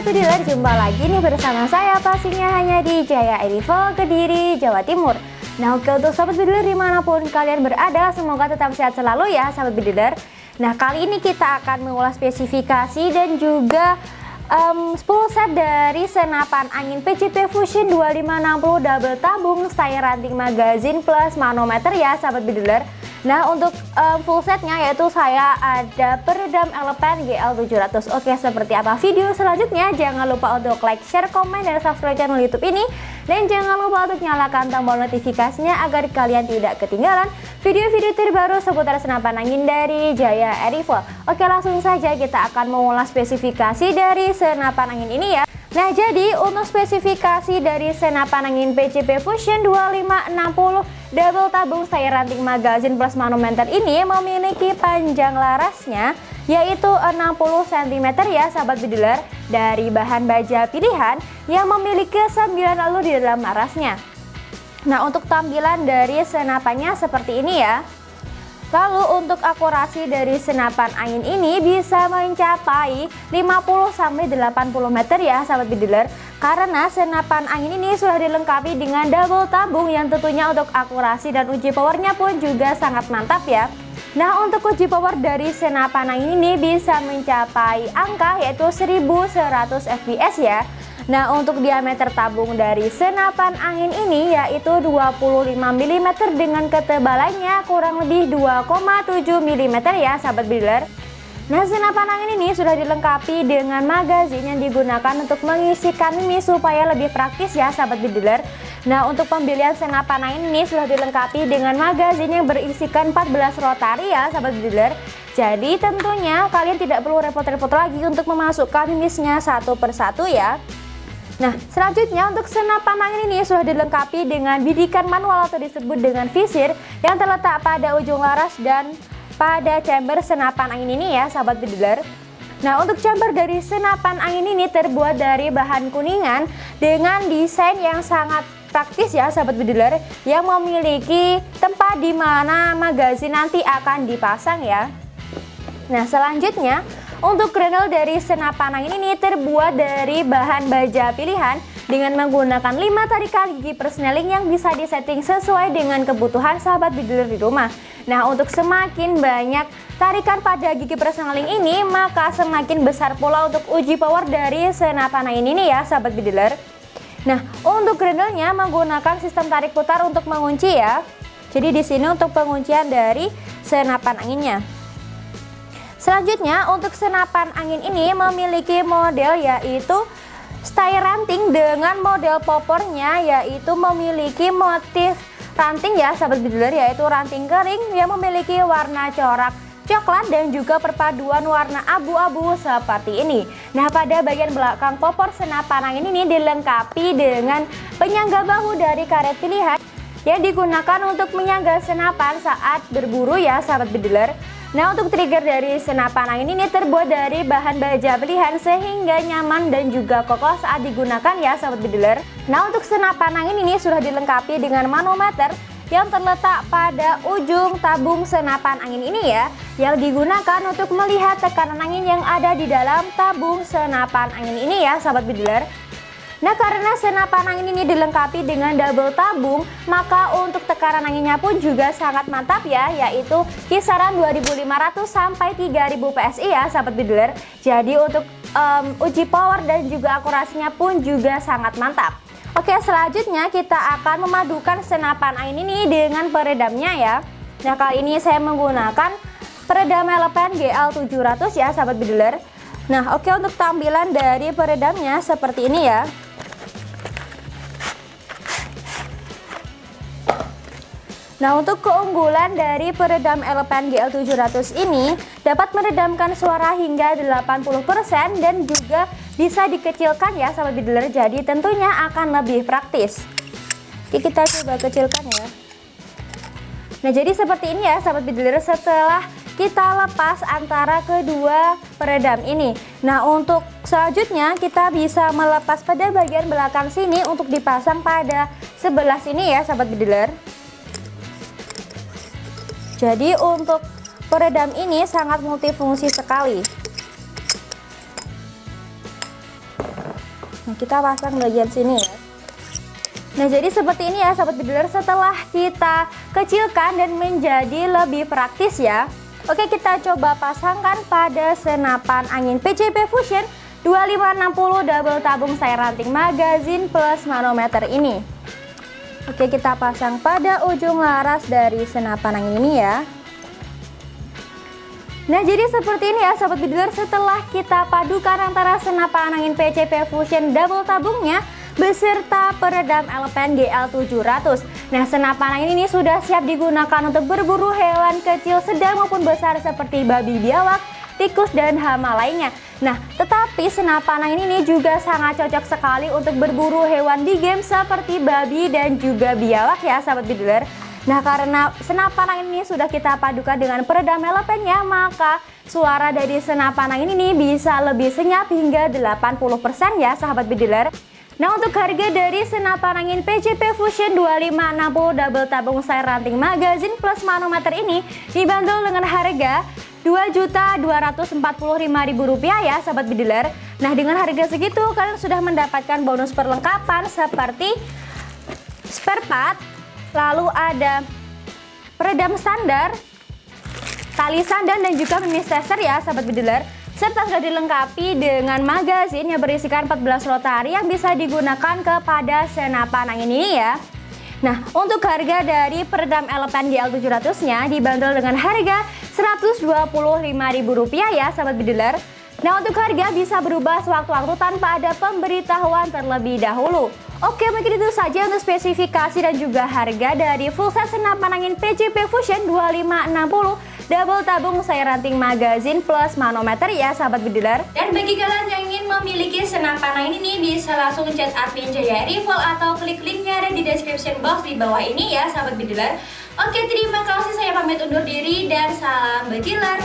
Sobat Pediler, jumpa lagi nih bersama saya pastinya hanya di Jaya Edivo, Kediri, Jawa Timur. Nah oke untuk Sobat Pediler di mana pun kalian berada, semoga tetap sehat selalu ya Sobat Pediler Nah kali ini kita akan mengulas spesifikasi dan juga um, 10 set dari senapan angin PCP Fusion 2560 double tabung style ranting magazine plus manometer ya Sobat Pediler Nah untuk um, full setnya yaitu saya ada peredam elemen GL700 Oke seperti apa video selanjutnya jangan lupa untuk like, share, komen, dan subscribe channel youtube ini. Dan jangan lupa untuk nyalakan tombol notifikasinya agar kalian tidak ketinggalan video-video terbaru seputar senapan angin dari Jaya Airifol Oke langsung saja kita akan mengulas spesifikasi dari senapan angin ini ya Nah jadi untuk spesifikasi dari senapan angin PCP Fusion 2560 double tabung saya ranting magazine plus manometer ini memiliki panjang larasnya yaitu 60 cm ya sahabat bediler dari bahan baja pilihan yang memiliki 9 lalu di dalam larasnya. Nah untuk tampilan dari senapannya seperti ini ya Lalu untuk akurasi dari senapan angin ini bisa mencapai 50-80 meter ya sahabat bediler Karena senapan angin ini sudah dilengkapi dengan double tabung yang tentunya untuk akurasi dan uji powernya pun juga sangat mantap ya. Nah untuk uji power dari senapan angin ini bisa mencapai angka yaitu 1100 fps ya Nah untuk diameter tabung dari senapan angin ini yaitu 25 mm dengan ketebalannya kurang lebih 2,7 mm ya sahabat bediler Nah senapan angin ini sudah dilengkapi dengan magazin yang digunakan untuk mengisikan mimi supaya lebih praktis ya sahabat bediler Nah untuk pembelian senapan angin ini sudah dilengkapi dengan magazin yang berisikan 14 rotari ya sahabat bediler Jadi tentunya kalian tidak perlu repot-repot lagi untuk memasukkan mimisnya satu persatu ya Nah, selanjutnya untuk senapan angin ini sudah dilengkapi dengan bidikan manual atau disebut dengan visir yang terletak pada ujung laras dan pada chamber senapan angin ini ya, sahabat bediler. Nah, untuk chamber dari senapan angin ini terbuat dari bahan kuningan dengan desain yang sangat praktis ya sahabat bediler yang memiliki tempat di mana magazin nanti akan dipasang ya. Nah, selanjutnya untuk kernel dari senapan angin ini terbuat dari bahan baja pilihan dengan menggunakan 5 tarikan gigi persneling yang bisa disetting sesuai dengan kebutuhan sahabat bidiler di rumah. Nah untuk semakin banyak tarikan pada gigi persneling ini maka semakin besar pula untuk uji power dari senapan angin ini ya sahabat bidiler. Nah untuk kernelnya menggunakan sistem tarik putar untuk mengunci ya. Jadi di sini untuk penguncian dari senapan anginnya. Selanjutnya untuk senapan angin ini memiliki model yaitu style ranting dengan model popornya yaitu memiliki motif ranting ya sahabat bediler yaitu ranting kering yang memiliki warna corak coklat dan juga perpaduan warna abu-abu seperti ini. Nah pada bagian belakang popor senapan angin ini dilengkapi dengan penyangga bahu dari karet pilihan yang digunakan untuk menyangga senapan saat berburu ya sahabat bediler Nah untuk trigger dari senapan angin ini terbuat dari bahan baja pilihan sehingga nyaman dan juga kokoh saat digunakan ya sahabat bediler Nah untuk senapan angin ini sudah dilengkapi dengan manometer yang terletak pada ujung tabung senapan angin ini ya yang digunakan untuk melihat tekanan angin yang ada di dalam tabung senapan angin ini ya sahabat bediler Nah karena senapan angin ini dilengkapi dengan double tabung maka untuk tekanan anginnya pun juga sangat mantap ya yaitu kisaran 2500 sampai 3000 PSI ya sahabat bidler jadi untuk um, uji power dan juga akurasinya pun juga sangat mantap. Oke selanjutnya kita akan memadukan senapan angin ini dengan peredamnya ya. Nah kali ini saya menggunakan peredam elemen GL700 ya sahabat bidler Nah oke untuk tampilan dari peredamnya seperti ini ya Nah untuk keunggulan dari peredam Elepen GL700 ini dapat meredamkan suara hingga 80% dan juga bisa dikecilkan ya sahabat bidler jadi tentunya akan lebih praktis. Oke kita coba kecilkan ya. Nah jadi seperti ini ya sahabat bidler setelah kita lepas antara kedua peredam ini. Nah untuk selanjutnya kita bisa melepas pada bagian belakang sini untuk dipasang pada sebelah sini ya sahabat bidler jadi untuk peredam ini sangat multifungsi sekali. Nah, kita pasang bagian sini ya. Nah, jadi seperti ini ya sahabat bediler setelah kita kecilkan dan menjadi lebih praktis ya. Oke, kita coba pasangkan pada senapan angin PCP Fusion 2560 double tabung sayur ranting magazine plus manometer ini. Oke, kita pasang pada ujung laras dari senapan angin ini ya. Nah jadi seperti ini ya sahabat bediler setelah kita padukan antara senapan angin PCP Fusion double tabungnya beserta peredam Alpen GL700 Nah senapan angin ini sudah siap digunakan untuk berburu hewan kecil sedang maupun besar seperti babi biawak, tikus dan hama lainnya. Nah tetapi senapan angin ini juga sangat cocok sekali untuk berburu hewan di game seperti babi dan juga biawak ya sahabat bediler Nah karena senapan angin ini sudah kita padukan dengan peredam elemennya maka suara dari senapan angin ini bisa lebih senyap hingga 80% ya sahabat bediler Nah untuk harga dari senapan angin PCP Fusion 2560 double tabung sayur ranting magazine plus manometer ini dibanderol dengan harga Rp2.245.000 ya sahabat bediler Nah dengan harga segitu kalian sudah mendapatkan bonus perlengkapan seperti spare part lalu ada peredam standar, tali sandan dan juga mimis tester ya sahabat bediler serta sudah dilengkapi dengan magazin yang berisikan 14 rotari yang bisa digunakan kepada senapan angin ini ya. Nah, untuk harga dari peredam elemen GL700-nya dibanderol dengan harga Rp125.000 ya sahabat bediler. Nah, untuk harga bisa berubah sewaktu-waktu tanpa ada pemberitahuan terlebih dahulu. Oke mungkin itu saja untuk spesifikasi dan juga harga dari full set senapan angin PCP Fusion 2560 double tabung sayur ranting magazine plus manometer ya sahabat bediler dan bagi kalian yang ingin memiliki senapan angin ini bisa langsung chat admin Jaya Rival atau klik linknya ada di description box di bawah ini ya sahabat bediler Oke terima kasih. Saya pamit undur diri dan salam bediler